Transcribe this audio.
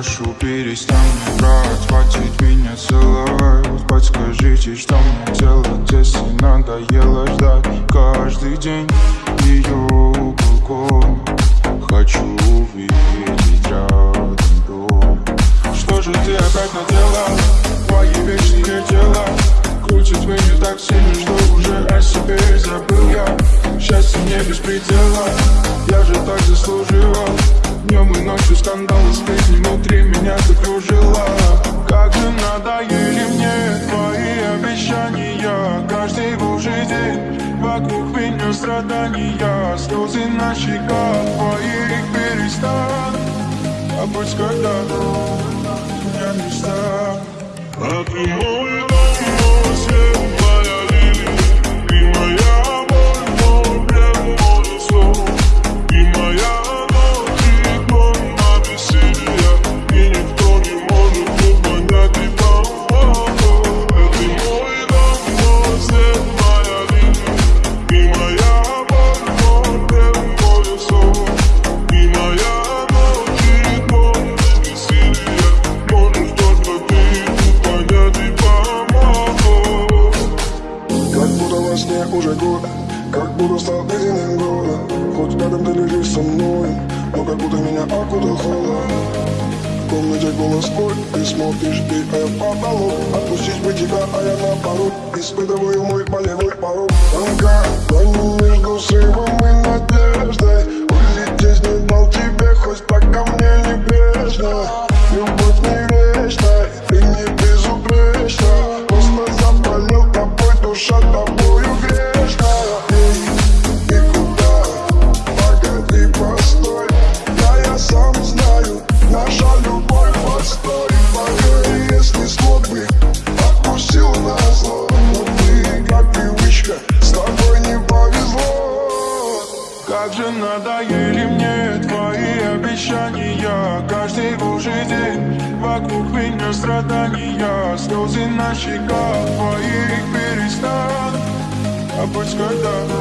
прошу, перестань брать Хватит меня целовать. Подскажите, что мне делать, если надоело ждать? Каждый день ее уголком Хочу увидеть рядом дом. Что же ты опять наделал? Твои вечные дела Крутит меня так сильно, что уже о себе забыл я. Счастье мне без предела Я же так заслужила. Днем и ночью скандалы, сплетни страдания Слезы на щеках твоих перестань А пусть когда-то меня не станет А Ледяным городом Хоть рядом ты лежишь со мной Но как будто меня окутал холод В комнате голос твой Ты смотришь, ты, а я в Отпустить бы тебя, а я наоборот. Испытываю мой болевой порог. Тонка между срывом надоели мне твои обещания. Каждый божий день вокруг меня страдания. Слезы на щеках твоих перестань А пусть когда